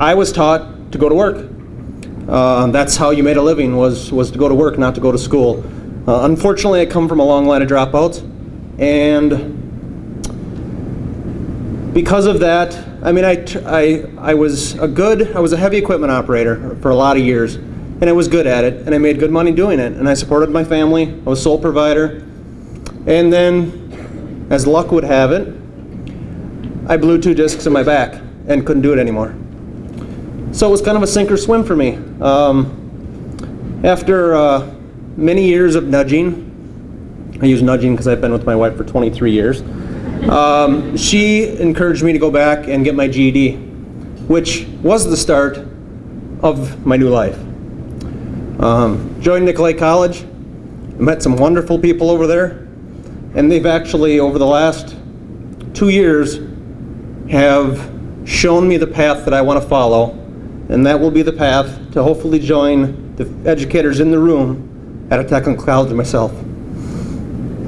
I was taught to go to work. Uh, that's how you made a living was was to go to work, not to go to school. Uh, unfortunately, I come from a long line of dropouts, and because of that, I mean, I, I, I was a good, I was a heavy equipment operator for a lot of years, and I was good at it, and I made good money doing it, and I supported my family. I was sole provider, and then, as luck would have it, I blew two discs in my back and couldn't do it anymore. So it was kind of a sink or swim for me. Um, after uh, many years of nudging, I use nudging because I've been with my wife for 23 years. Um, she encouraged me to go back and get my GED, which was the start of my new life. Um, joined Nicolet College, met some wonderful people over there, and they've actually, over the last two years, have shown me the path that I want to follow, and that will be the path to hopefully join the educators in the room at a technical college myself.